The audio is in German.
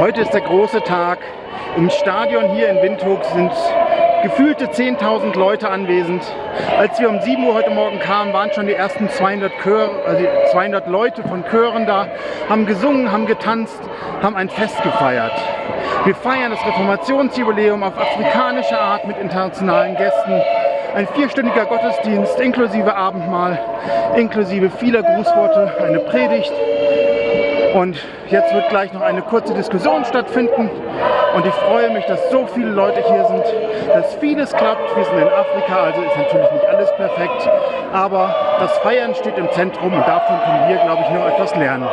Heute ist der große Tag. Im Stadion hier in Windhoek sind gefühlte 10.000 Leute anwesend. Als wir um 7 Uhr heute Morgen kamen, waren schon die ersten 200, Chör, also 200 Leute von Chören da, haben gesungen, haben getanzt, haben ein Fest gefeiert. Wir feiern das Reformationsjubiläum auf afrikanische Art mit internationalen Gästen. Ein vierstündiger Gottesdienst inklusive Abendmahl, inklusive vieler Grußworte, eine Predigt und jetzt wird gleich noch eine kurze Diskussion stattfinden. Und ich freue mich, dass so viele Leute hier sind, dass vieles klappt. Wir sind in Afrika, also ist natürlich nicht alles perfekt. Aber das Feiern steht im Zentrum und davon können wir, glaube ich, noch etwas lernen.